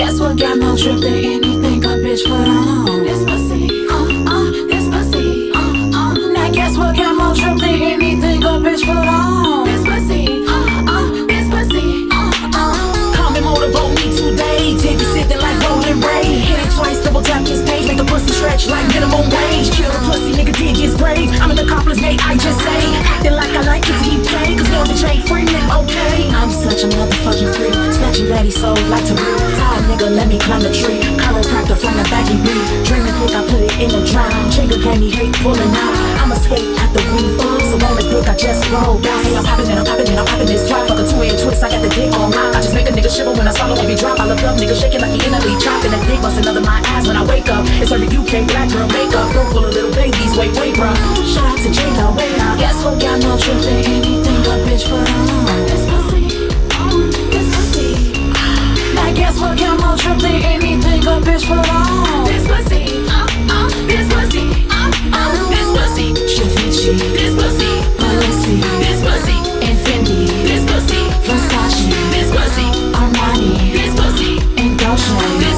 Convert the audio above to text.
Guess what got more drip than anything a bitch put on? This pussy, uh, uh, this pussy, uh, uh. Now guess what got more drip than anything a bitch put on? This pussy, uh, uh, this pussy, uh, uh. Come and motivate me today. Take you sitting like Rolling Ray. Hit it twice, double tap his page, make the pussy stretch like minimum wage. Kill the pussy, nigga dig his grave. I'm an accomplice, mate, I just say. Acting like I like it till he play, cause Lord the J free, okay. I'm such a motherfucking freak. Snatching daddy soul like to. Nigga, let me climb the tree. Chiropractor from the back and breathe. Dreaming quick, I put it in the drown. Trigger candy hate pulling out. I'm a skate at the full. So on the dick, I just roll down. Hey, I'm popping and I'm popping and I'm popping this twat. Fuck a two-inch twist, I got the dick on lock. I just make a nigga shiver when I swallow every drop. I look up, nigga shaking like he in a lead drop. And that dick busting under my eyes when I wake up. It's every UK black girl makeup. Room full of little babies. Wait, wait, bruh. Shout out to Jada, wait now. Guess what got no trip than anything a bitch put on? a bitch for long. This pussy, uh, uh, this pussy, uh, uh, this pussy. Chavici, this pussy, Balenci, this pussy, and Fendi, this pussy, Versace, this pussy, Armani, this pussy, and Dolce.